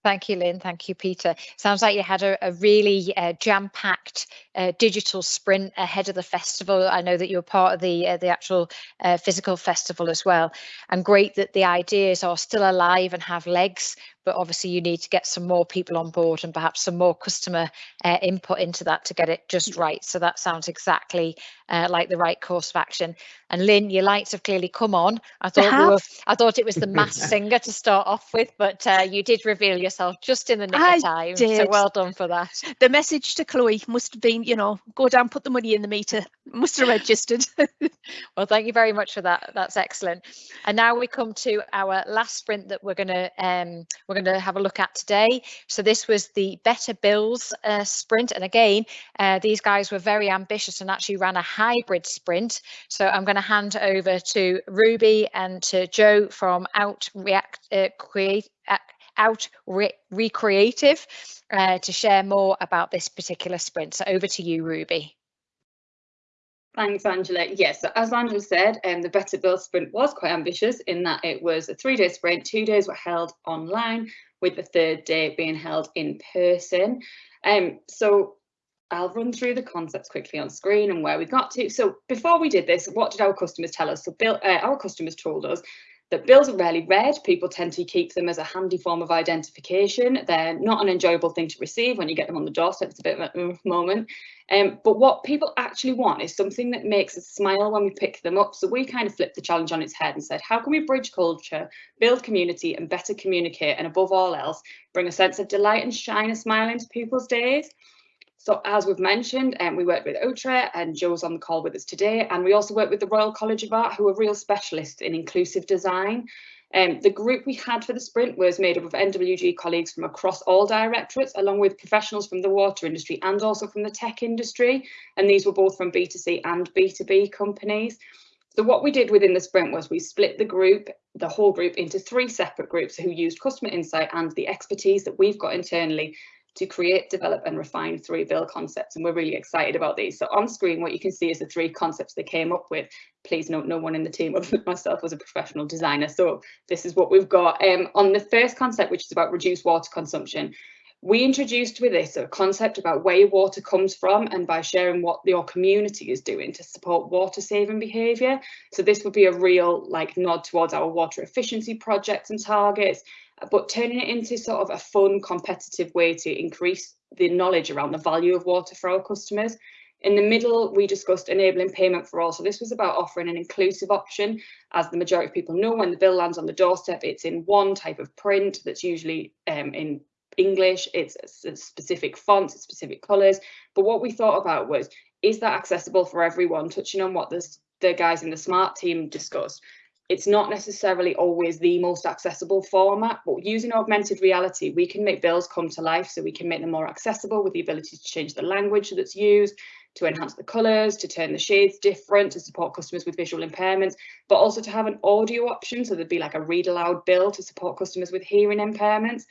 Thank you, Lynn. Thank you, Peter. Sounds like you had a, a really uh, jam-packed uh, digital sprint ahead of the festival. I know that you were part of the uh, the actual uh, physical festival as well, and great that the ideas are still alive and have legs but obviously you need to get some more people on board and perhaps some more customer uh, input into that to get it just right. So that sounds exactly uh, like the right course of action. And Lynn, your lights have clearly come on. I thought we were, I thought it was the mass singer to start off with, but uh, you did reveal yourself just in the nick I of time. Did. So well done for that. The message to Chloe must have been, you know, go down, put the money in the meter. Must have registered. well, thank you very much for that. That's excellent. And now we come to our last sprint that we're going to um, we're going to have a look at today. So this was the Better Bills uh, sprint. And again, uh, these guys were very ambitious and actually ran a hybrid sprint. So I'm going to hand over to Ruby and to Joe from Out React uh, Create. Uh, out Re Recreative uh, to share more about this particular sprint. So over to you, Ruby. Thanks, Angela. Yes, as Angela said, um, the Better Bill sprint was quite ambitious in that it was a three-day sprint. Two days were held online, with the third day being held in person. Um, so I'll run through the concepts quickly on screen and where we got to. So before we did this, what did our customers tell us? So Bill, uh, our customers told us that bills are rarely read. People tend to keep them as a handy form of identification. They're not an enjoyable thing to receive when you get them on the doorstep. It's a bit of a uh, moment. Um, but what people actually want is something that makes us smile when we pick them up. So we kind of flipped the challenge on its head and said, how can we bridge culture, build community and better communicate and above all else, bring a sense of delight and shine a smile into people's days? So as we've mentioned, um, we worked with OTRA and Joe's on the call with us today. And we also worked with the Royal College of Art, who are real specialists in inclusive design. Um, the group we had for the sprint was made up of NWG colleagues from across all directorates, along with professionals from the water industry and also from the tech industry. And these were both from B2C and B2B companies. So what we did within the sprint was we split the group, the whole group, into three separate groups who used customer insight and the expertise that we've got internally to create, develop and refine three bill concepts. And we're really excited about these. So on screen, what you can see is the three concepts they came up with. Please note, no one in the team other than myself was a professional designer. So this is what we've got. Um, on the first concept, which is about reduced water consumption, we introduced with this a concept about where water comes from and by sharing what your community is doing to support water saving behaviour. So this would be a real like nod towards our water efficiency projects and targets, but turning it into sort of a fun, competitive way to increase the knowledge around the value of water for our customers. In the middle, we discussed enabling payment for all. So this was about offering an inclusive option. As the majority of people know, when the bill lands on the doorstep, it's in one type of print that's usually um, in English, it's a specific fonts, it's specific colours. But what we thought about was, is that accessible for everyone? Touching on what the, the guys in the SMART team discussed, it's not necessarily always the most accessible format, but using augmented reality, we can make bills come to life so we can make them more accessible with the ability to change the language that's used, to enhance the colours, to turn the shades different, to support customers with visual impairments, but also to have an audio option. So there'd be like a read aloud bill to support customers with hearing impairments.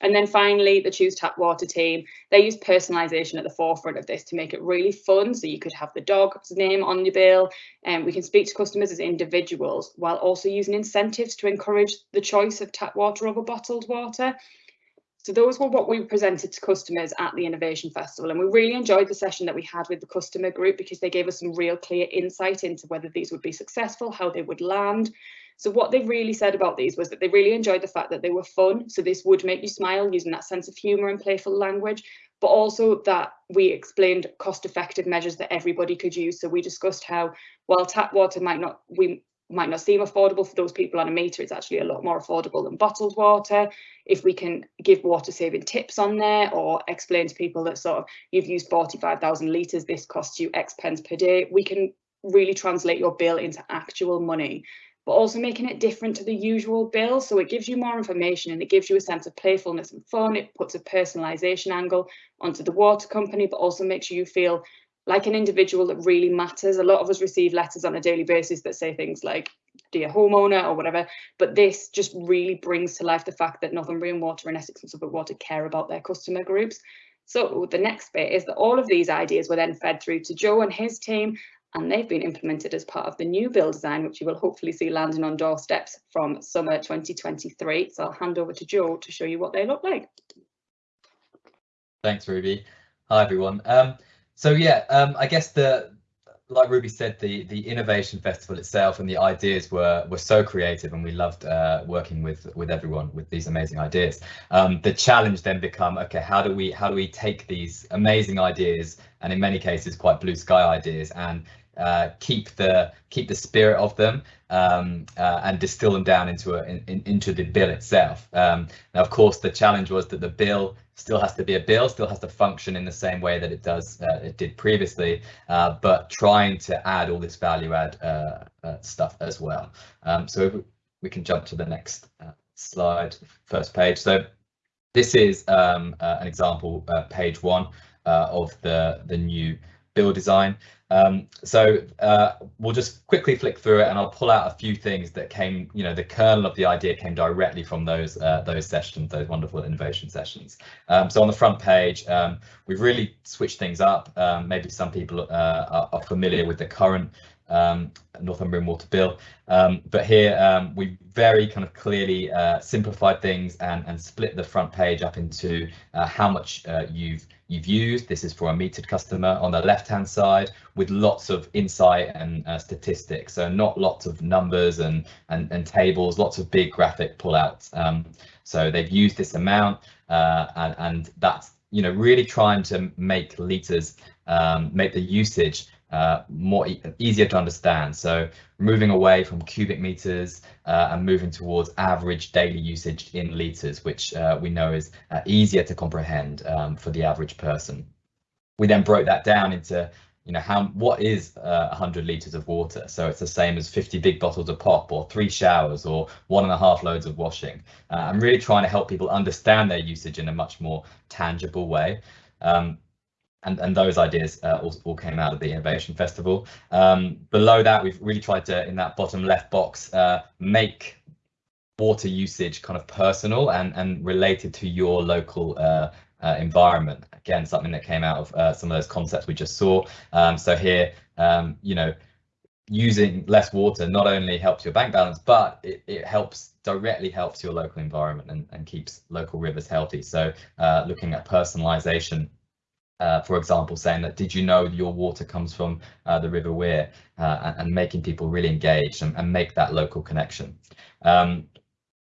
And then finally, the Choose Tap Water team, they use personalisation at the forefront of this to make it really fun. So you could have the dog's name on your bill and we can speak to customers as individuals while also using incentives to encourage the choice of tap water over bottled water. So those were what we presented to customers at the Innovation Festival and we really enjoyed the session that we had with the customer group because they gave us some real clear insight into whether these would be successful, how they would land, so what they really said about these was that they really enjoyed the fact that they were fun. So this would make you smile using that sense of humour and playful language, but also that we explained cost effective measures that everybody could use. So we discussed how while tap water might not, we might not seem affordable for those people on a meter, it's actually a lot more affordable than bottled water. If we can give water saving tips on there or explain to people that sort of you've used 45,000 litres, this costs you X pence per day, we can really translate your bill into actual money but also making it different to the usual bill. So it gives you more information and it gives you a sense of playfulness and fun. It puts a personalisation angle onto the water company, but also makes you feel like an individual that really matters. A lot of us receive letters on a daily basis that say things like, dear homeowner or whatever, but this just really brings to life the fact that Northumbrian Water and Essex and Suffolk Water care about their customer groups. So the next bit is that all of these ideas were then fed through to Joe and his team, and they've been implemented as part of the new bill design, which you will hopefully see landing on doorsteps from summer 2023. So I'll hand over to Joe to show you what they look like. Thanks, Ruby. Hi, everyone. Um, so yeah, um, I guess the like Ruby said, the the innovation festival itself and the ideas were were so creative, and we loved uh, working with with everyone with these amazing ideas. Um, the challenge then become okay, how do we how do we take these amazing ideas and in many cases quite blue sky ideas and uh, keep the keep the spirit of them um, uh, and distill them down into a in, into the bill itself. Um, now, of course, the challenge was that the bill still has to be a bill, still has to function in the same way that it does uh, it did previously, uh, but trying to add all this value add uh, uh, stuff as well. Um, so we can jump to the next slide, first page. So this is um, an example, page one of the the new bill design. Um, so uh, we'll just quickly flick through it and I'll pull out a few things that came, you know, the kernel of the idea came directly from those uh, those sessions, those wonderful innovation sessions. Um, so on the front page, um, we've really switched things up. Um, maybe some people uh, are, are, familiar with the current um, Northumbrian Water Bill. Um, but here we very kind of clearly uh, simplified things and, and split the front page up into uh, how much uh, you've you've used. This is for a metered customer on the left hand side with lots of insight and uh, statistics. So not lots of numbers and, and, and tables, lots of big graphic pullouts. Um, so they've used this amount uh, and, and that's you know really trying to make liters um, make the usage uh, more e easier to understand. So moving away from cubic meters uh, and moving towards average daily usage in liters, which uh, we know is uh, easier to comprehend um, for the average person. We then broke that down into you know how what is uh, 100 liters of water so it's the same as 50 big bottles of pop or three showers or one and a half loads of washing uh, i'm really trying to help people understand their usage in a much more tangible way um, and, and those ideas uh, all, all, came out of the Innovation Festival. Um, below that, we've really tried to, in that bottom left box, uh, make water usage kind of personal and, and related to your local uh, uh environment. Again, something that came out of uh, some of those concepts we just saw. Um, so here, um, you know, using less water not only helps your bank balance, but it, it helps directly helps your local environment and, and keeps local rivers healthy. So uh, looking at personalization uh, for example, saying that did you know your water comes from uh, the River Wear uh, and, and, making people really engaged and, and make that local connection. Um,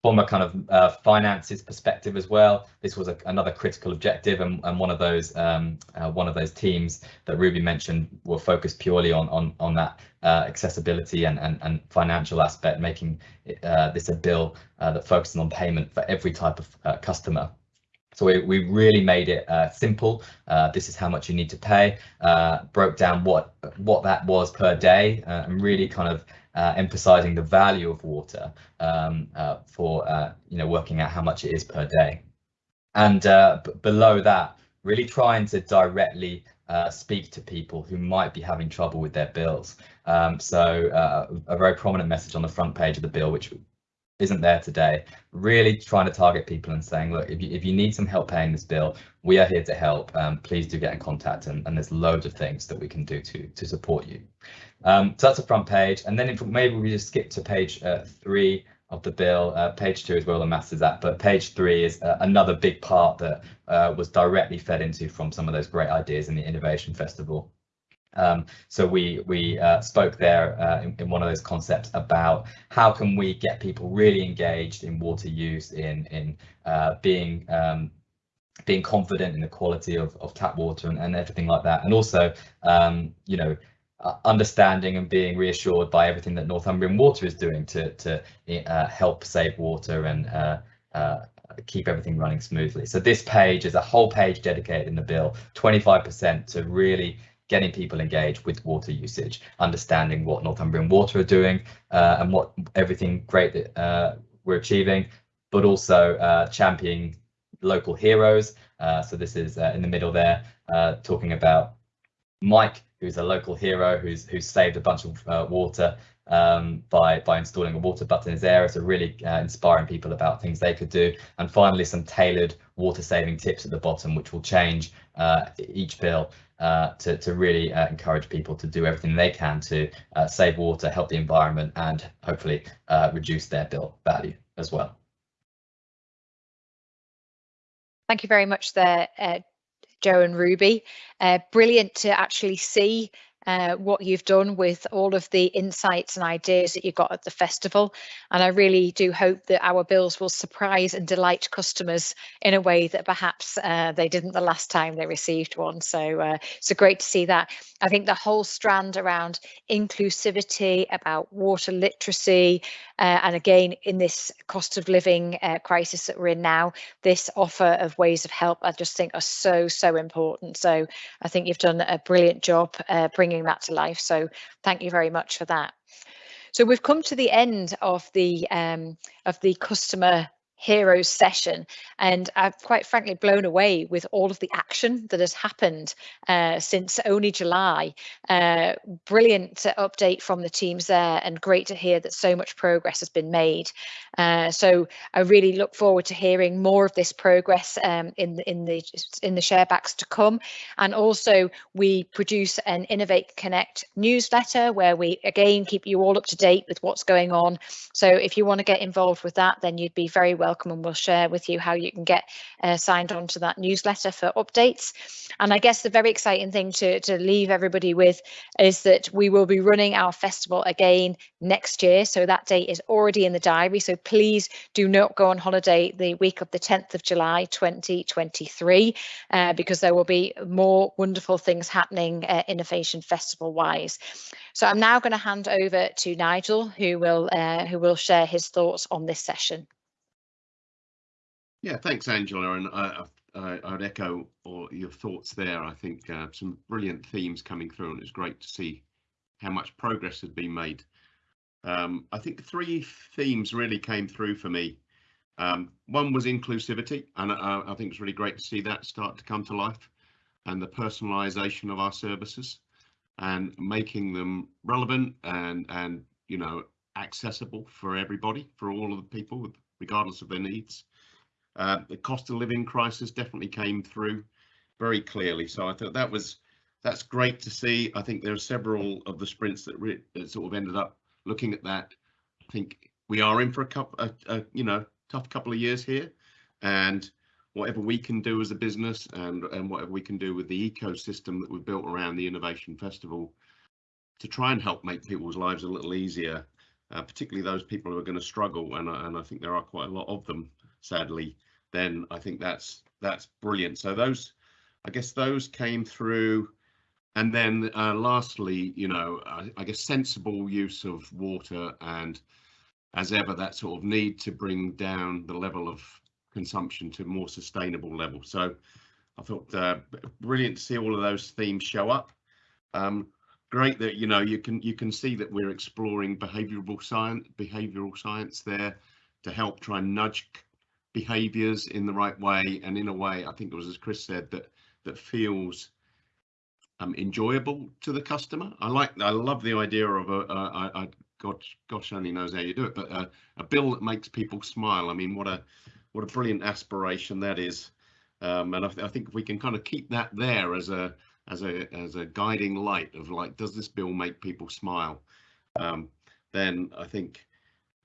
from a kind of uh, finances perspective as well, this was a, another critical objective and, and one of those um, uh, one of those teams that Ruby mentioned were focused purely on on on that uh, accessibility and, and and financial aspect, making this a bill that focuses on payment for every type of customer. So we, we really made it uh, simple. Uh, this is how much you need to pay. Uh, broke down what what that was per day, uh, and really kind of uh, emphasizing the value of water um, uh, for you know working out how much it is per day. And below that, really trying to directly speak to people who might be having trouble with their bills. Um, so a very prominent message on the front page of the bill, which isn't there today, really trying to target people and saying, look, if you, if you need some help paying this bill, we are here to help. Um, please do get in contact and, and there's loads of things that we can do to, to support you. Um, so that's the front page. And then if maybe we just skip to page uh, three of the bill. Uh, page two is where the maths is at, but page three is uh, another big part that uh, was directly fed into from some of those great ideas in the Innovation Festival. Um, so we we uh, spoke there uh, in, in, one of those concepts about how can we get people really engaged in water use, in in uh, being um, being confident in the quality of, of tap water and, and everything like that, and also um, you know understanding and being reassured by everything that Northumbrian Water is doing to to uh, help save water and uh, uh, keep everything running smoothly. So this page is a whole page dedicated in the bill, 25% to really getting people engaged with water usage, understanding what Northumbrian Water are doing uh, and what everything great that uh, we're achieving, but also uh, championing local heroes. Uh, so this is uh, in the middle there, uh, talking about Mike, who's a local hero who's who's saved a bunch of water um, by by installing a water butt in his area, so really uh, inspiring people about things they could do. And finally, some tailored water saving tips at the bottom, which will change uh, each bill uh, to, to really uh, encourage people to do everything they can to uh, save water, help the environment, and hopefully uh, reduce their bill value as well. Thank you very much there, Joe and Ruby. brilliant to actually see uh, what you've done with all of the insights and ideas that you got at the festival. And I really do hope that our bills will surprise and delight customers in a way that perhaps uh, they didn't the last time they received one. So, uh, great to see that. I think the whole strand around inclusivity, about water literacy, uh, and again, in this cost of living uh, crisis that we're in now, this offer of ways of help, I just think are so, so important. So I think you've done a brilliant job uh, bringing that to life. So thank you very much for that. So we've come to the end of the um, of the customer heroes session and I've quite frankly blown away with all of the action that has happened uh, since only July. Uh, brilliant update from the teams there and great to hear that so much progress has been made. Uh, so I really look forward to hearing more of this progress um, in the in the in the sharebacks to come. And also we produce an Innovate Connect newsletter where we again keep you all up to date with what's going on. So if you want to get involved with that, then you'd be very welcome welcome and we'll share with you how you can get uh, signed on to that newsletter for updates. And I guess the very exciting thing to, to leave everybody with is that we will be running our festival again next year. So that date is already in the diary. So please do not go on holiday the week of the 10th of July 2023 uh, because there will be more wonderful things happening uh, Innovation Festival wise. So I'm now going to hand over to Nigel who will uh, who will share his thoughts on this session. Yeah, thanks, Angela. And I, I, I would echo all your thoughts there. I think uh, some brilliant themes coming through, and it's great to see how much progress has been made. Um, I think three themes really came through for me. Um, one was inclusivity, and uh, I think it's really great to see that start to come to life, and the personalisation of our services, and making them relevant and and you know accessible for everybody, for all of the people, regardless of their needs. Uh, the cost of living crisis definitely came through very clearly. So I thought that was that's great to see. I think there are several of the sprints that, re- that sort of ended up looking at that. I think we are in for a couple, a, a, you know, tough couple of years here, and whatever we can do as a business and and whatever we can do with the ecosystem that we've built around the Innovation Festival to try and help make people's lives a little easier, uh, particularly those people who are going to struggle, and and I think there are quite a lot of them sadly, then I think that's that's brilliant. So those, I guess those came through. And then uh, lastly, you know, I, I, guess sensible use of water and as ever, that sort of need to bring down the level of consumption to more sustainable level. So I thought uh, brilliant to see all of those themes show up. Um, great that you know you can you can see that we're exploring behavioral science behavioral science there to help try and nudge behaviors in the right way and in a way i think it was as chris said that that feels um, enjoyable to the customer. I like i love the idea of a, a, a gosh gosh only knows how you do it but a, a bill that makes people smile. I mean what a what a brilliant aspiration that is. Um, and I, th I, think if we can kind of keep that there as a as a as a guiding light of like does this bill make people smile? Um, then i think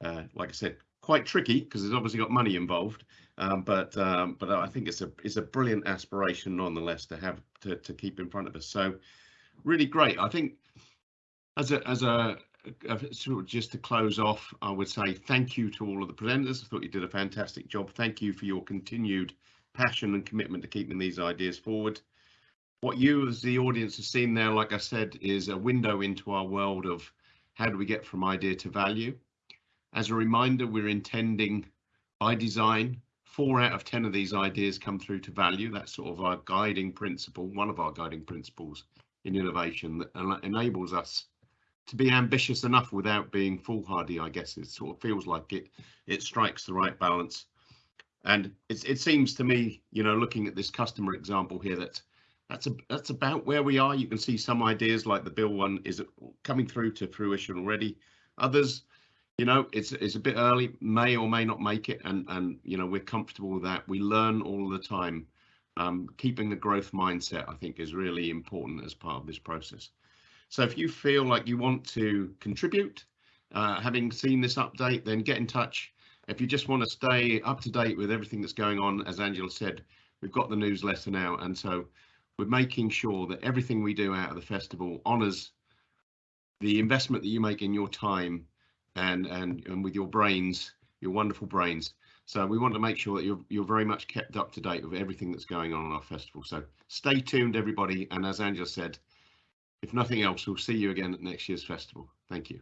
uh, like i said quite tricky because there's obviously got money involved. Um, but um, but I think it's a it's a brilliant aspiration nonetheless to have to, to keep in front of us. So really great. I think as a as a sort of just to close off, I would say thank you to all of the presenters. I thought you did a fantastic job. Thank you for your continued passion and commitment to keeping these ideas forward. what you as the audience have seen there, like I said, is a window into our world of how do we get from idea to value. As a reminder, we're intending by design, four out of 10 of these ideas come through to value. That's sort of our guiding principle, one of our guiding principles in innovation that enables us to be ambitious enough without being foolhardy, I guess it sort of feels like it it strikes the right balance. And it, it seems to me, you know, looking at this customer example here, that that's a, that's about where we are. You can see some ideas like the bill one is coming through to fruition already. Others, you know, it's it's a bit early, may or may not make it, and and you know we're comfortable with that. We learn all the time. Um, keeping the growth mindset, I think, is really important as part of this process. So if you feel like you want to contribute, uh, having seen this update, then get in touch. If you just want to stay up to date with everything that's going on, as Angela said, we've got the newsletter now. And so we're making sure that everything we do out of the festival honours the investment that you make in your time and, and, and with your brains, your wonderful brains. So we want to make sure that you're, you're very much kept up to date with everything that's going on in our festival. So stay tuned, everybody. And as Angela said, if nothing else, we'll see you again at next year's festival. Thank you.